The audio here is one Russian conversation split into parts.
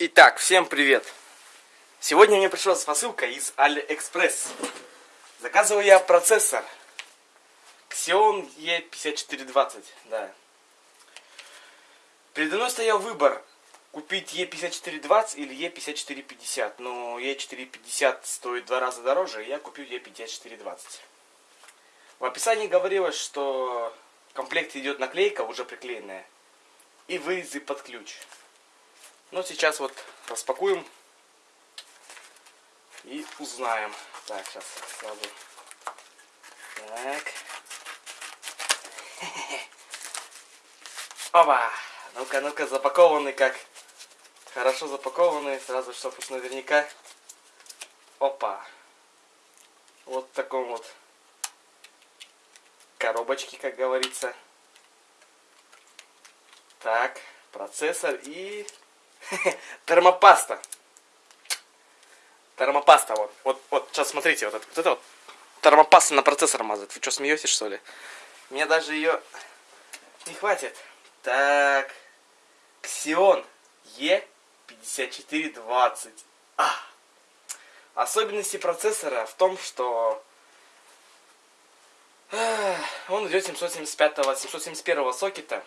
Итак, всем привет! Сегодня мне пришла посылка из AliExpress. Заказываю я процессор Xeon E5420, да. Передо мной стоял выбор купить E5420 или E5450, но E450 стоит два раза дороже, и я купил E5420. В описании говорилось, что в комплекте идет наклейка, уже приклеенная, и вырезы под ключ. Ну, сейчас вот распакуем и узнаем. Так, сейчас сразу. Так. Опа! Ну-ка, ну-ка, запакованы как. Хорошо запакованы, сразу, чтобы уж наверняка. Опа! Вот в таком вот коробочке, как говорится. Так, процессор и Термопаста. Термопаста, вот. Вот, вот, сейчас смотрите, вот это вот, это вот термопаста на процессор мазать. Вы что, смеетесь, что ли? Мне даже ее не хватит. Так. Xeon E5420. А. Особенности процессора в том, что он идет 775-771 сокета.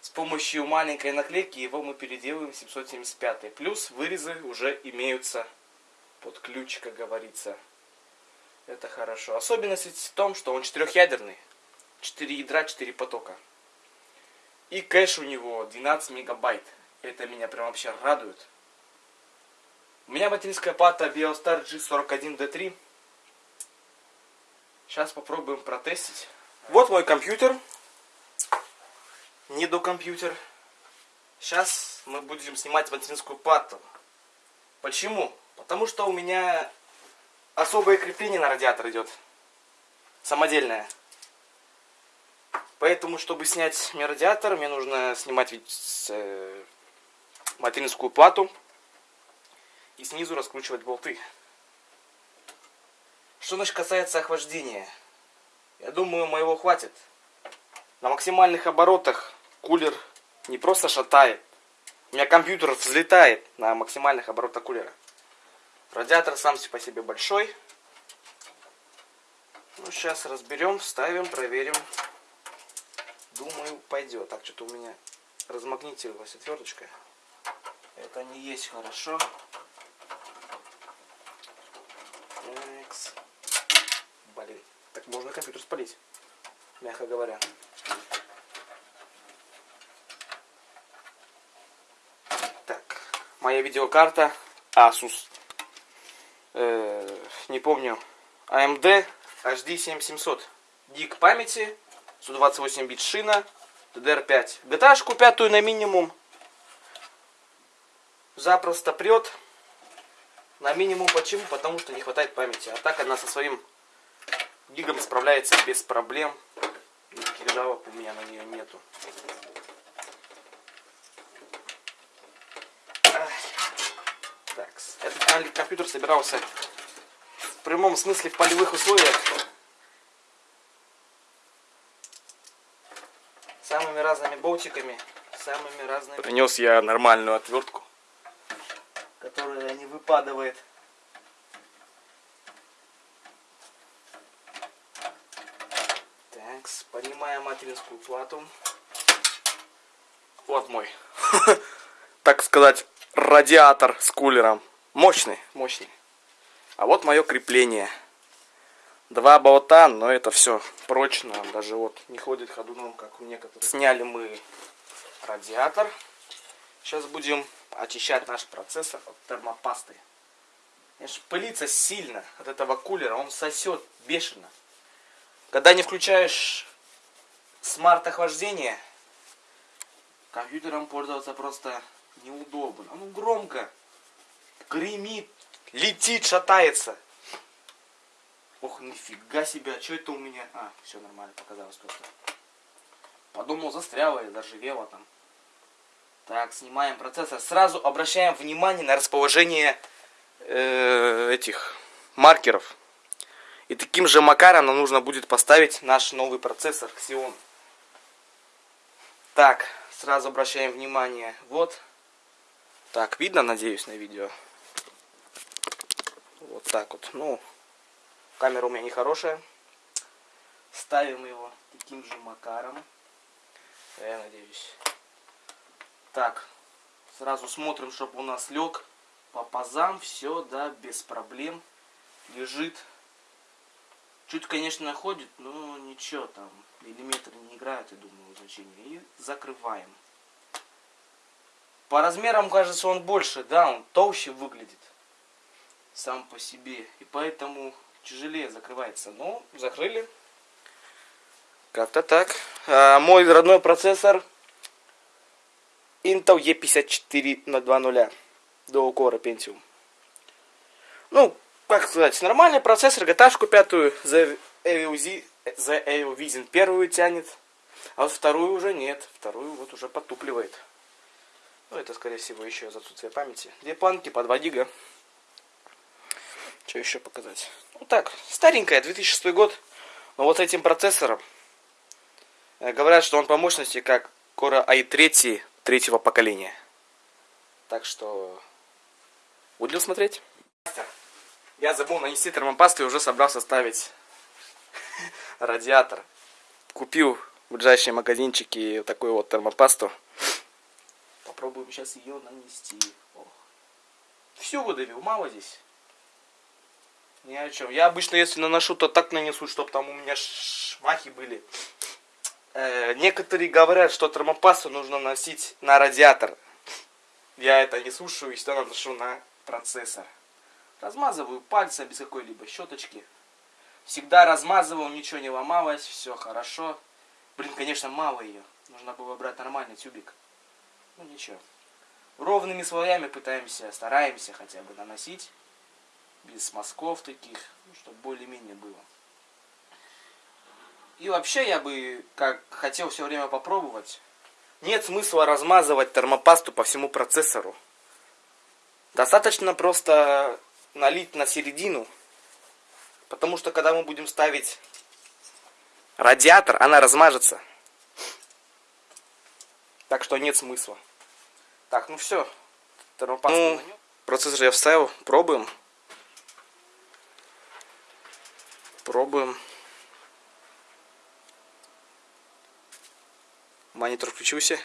С помощью маленькой наклейки его мы переделываем 775. Плюс вырезы уже имеются под ключ, как говорится. Это хорошо. Особенность в том, что он четырехъядерный. 4 ядра, 4 потока. И кэш у него 12 мегабайт. Это меня прям вообще радует. У меня материнская плата Biostar G41D3. Сейчас попробуем протестить. Вот мой компьютер не до компьютер. Сейчас мы будем снимать материнскую плату. Почему? Потому что у меня особое крепление на радиатор идет. Самодельное. Поэтому, чтобы снять мне радиатор, мне нужно снимать э, материнскую плату и снизу раскручивать болты. Что значит касается охлаждения? Я думаю, моего хватит. На максимальных оборотах кулер не просто шатает. У меня компьютер взлетает на максимальных оборотах кулера. Радиатор сам по себе большой. Ну, сейчас разберем, ставим, проверим. Думаю, пойдет. Так, что-то у меня размагнитилась отверточка. Это не есть хорошо. Такс. Блин. Так можно компьютер спалить, мягко говоря. Моя видеокарта Asus. Э, не помню. AMD HD 7700. Дик памяти. 128 бит шина. DDR5. GTA-шку пятую на минимум. Запросто прет. На минимум почему? Потому что не хватает памяти. А так она со своим гигом справляется без проблем. Никаких жалоб у меня на нее нету. Компьютер собирался в прямом смысле в полевых условиях. Самыми разными болтиками, самыми разными. Принес я нормальную отвертку, которая не выпадывает. Так, поднимаем материнскую плату. Вот мой, так сказать, радиатор с кулером. Мощный, мощный. А вот мое крепление. Два болта, но это все прочно. Даже вот не ходит ходуном, как у некоторых. Сняли мы радиатор. Сейчас будем очищать наш процессор от термопасты. Конечно, пылится сильно от этого кулера. Он сосет бешено. Когда не включаешь смарт-охлаждение, компьютером пользоваться просто неудобно. Ну громко гремит, летит, шатается. Ох, нифига себе, а что это у меня? А, все нормально, показалось просто. Подумал, застряло и заржавело там. Так, снимаем процессор. Сразу обращаем внимание на расположение э, этих маркеров. И таким же макаром нам нужно будет поставить наш новый процессор Xeon. Так, сразу обращаем внимание. Вот Так, видно, надеюсь, на видео. Вот так вот. Ну, камера у меня не хорошая. Ставим его таким же макаром. Я надеюсь. Так, сразу смотрим, чтобы у нас лег по пазам. Все, да, без проблем. Лежит. Чуть, конечно, ходит, но ничего там. Миллиметры не играют, я думаю, значения. И закрываем. По размерам, кажется, он больше, да, он толще выглядит сам по себе. И поэтому тяжелее закрывается. Но закрыли. Как-то так. А, мой родной процессор Intel E54 на 2.0 до укора Pentium. Ну, как сказать, нормальный процессор, gta пятую, The AOZ, The AOVision первую тянет, а вот вторую уже нет, вторую вот уже потупливает. Ну, это, скорее всего, еще из отсутствия памяти. Две планки по 2 гига. Что еще показать? Ну так, старенькая, 2006 год. Но вот с этим процессором э, говорят, что он по мощности как Core i3 третьего поколения. Так что будем смотреть. Я забыл нанести термопасту и уже собрался ставить радиатор. Купил в ближайшие магазинчики такую вот термопасту. Попробуем сейчас ее нанести. Всю выдавил, мало здесь. Ни о чем. Я обычно, если наношу, то так нанесу, чтобы там у меня шмахи были. Э, некоторые говорят, что термопасту нужно носить на радиатор. Я это не слушаю и всегда наношу на процессор. Размазываю пальцем без какой-либо щеточки. Всегда размазывал, ничего не ломалось, все хорошо. Блин, конечно, мало ее. Нужно было брать нормальный тюбик. Ну ничего. Ровными слоями пытаемся, стараемся хотя бы наносить. Без мазков таких, ну, чтобы более-менее было. И вообще я бы как хотел все время попробовать. Нет смысла размазывать термопасту по всему процессору. Достаточно просто налить на середину. Потому что когда мы будем ставить радиатор, она размажется. Так что нет смысла. Так, ну все. Термопасту ну, процессор я вставил. Пробуем. Пробуем. Монитор включился.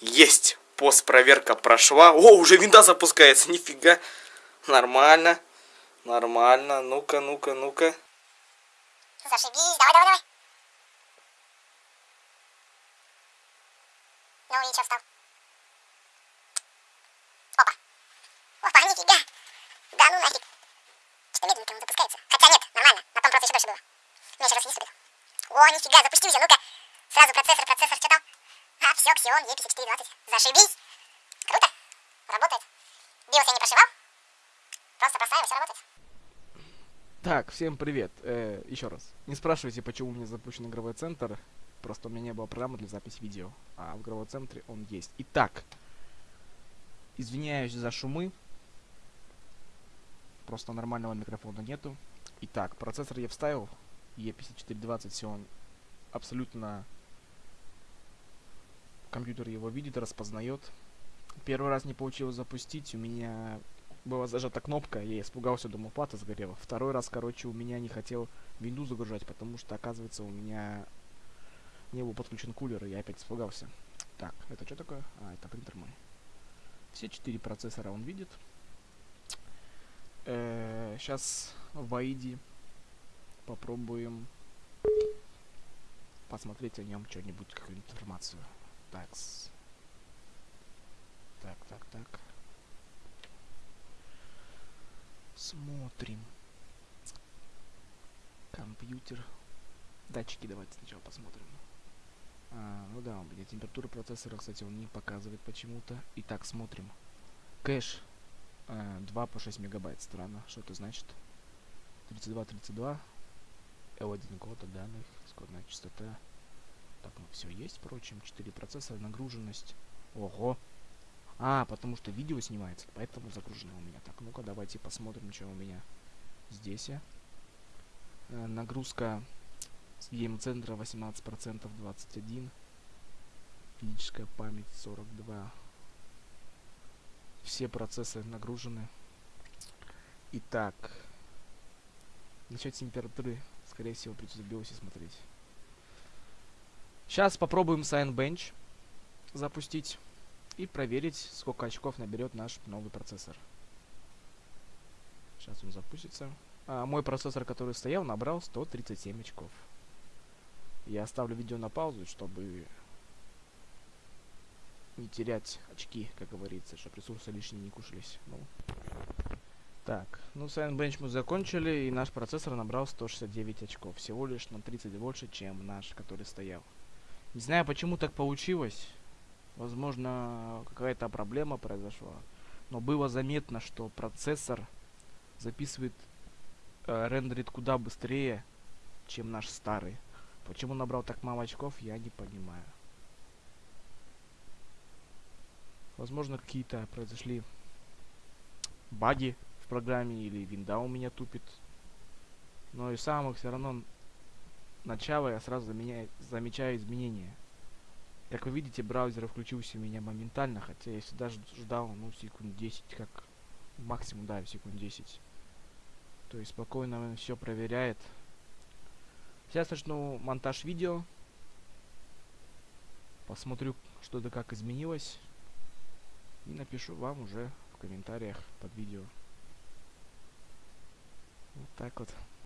Есть! Постпроверка прошла. О, уже винда запускается. Нифига. Нормально. Нормально. Ну-ка, ну-ка, ну-ка. Зашибись. Давай, давай, давай. Ну и что встал? Опа. Опа, нифига. Да ну нафиг. Что-то медленненько он запускается. Хотя нет, нормально. На том просто еще дольше было. Меня раз вниз. О, нифига, запустился. Ну-ка. Сразу процессор, процессор, что там? А, все, Xeon E5420. Зашибись. Круто. Работает. Биос я не прошивал. Просто простраиваю, все работает. Так, всем привет. Э, еще раз. Не спрашивайте, почему у меня запущен игровой центр. Просто у меня не было программы для записи видео. А в игровом центре он есть. Итак. Извиняюсь за шумы. Просто нормального микрофона нету. Итак, процессор я вставил. E5420, все он абсолютно компьютер его видит, распознает. Первый раз не получилось запустить, у меня была зажата кнопка, я испугался, думал, плата сгорела. Второй раз, короче, у меня не хотел винду загружать, потому что, оказывается, у меня не был подключен кулер, и я опять испугался. Так, это что такое? А, это принтер мой. Все четыре процессора он видит. Э -э сейчас в AIDE попробуем посмотреть о нем что-нибудь, какую-нибудь информацию. Такс. Так, так, так. Смотрим. Компьютер. Датчики давайте сначала посмотрим. А, ну да, у меня температура процессора, кстати, он не показывает почему-то. Итак, смотрим. Кэш э, 2 по 6 мегабайт. Странно. Что это значит? 32, 32. L1 кода данных. Скорная частота. Так, ну все есть, впрочем. 4 процессора, нагруженность. Ого! А, потому что видео снимается, поэтому загружено у меня. Так, ну-ка, давайте посмотрим, что у меня здесь. Э, нагрузка с гейм-центра 18%, 21. Физическая память 42. все процессы нагружены. Итак, насчет температуры, скорее всего, придется в биосе смотреть. Сейчас попробуем Bench запустить и проверить, сколько очков наберет наш новый процессор. Сейчас он запустится. А, мой процессор, который стоял, набрал 137 очков. Я оставлю видео на паузу, чтобы не терять очки, как говорится, чтобы ресурсы лишние не кушались. Ну. Так, ну Bench мы закончили, и наш процессор набрал 169 очков. Всего лишь на 30 больше, чем наш, который стоял. Не знаю, почему так получилось. Возможно, какая-то проблема произошла. Но было заметно, что процессор записывает, э, рендерит куда быстрее, чем наш старый. Почему набрал так мало очков, я не понимаю. Возможно, какие-то произошли баги программе, или винда у меня тупит. Но и самых все равно начало я сразу заменяю, замечаю изменения. Как вы видите, браузер включился у меня моментально, хотя я всегда ждал, ну, секунд 10, как максимум, да, секунд 10. То есть спокойно он все проверяет. Сейчас начну монтаж видео. Посмотрю, что да как изменилось. И напишу вам уже в комментариях под видео. Вот так вот.